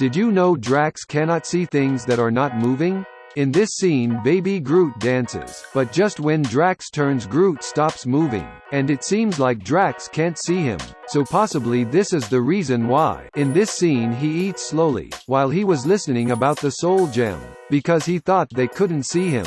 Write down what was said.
Did you know Drax cannot see things that are not moving? In this scene Baby Groot dances, but just when Drax turns Groot stops moving, and it seems like Drax can't see him, so possibly this is the reason why. In this scene he eats slowly, while he was listening about the Soul Gem, because he thought they couldn't see him.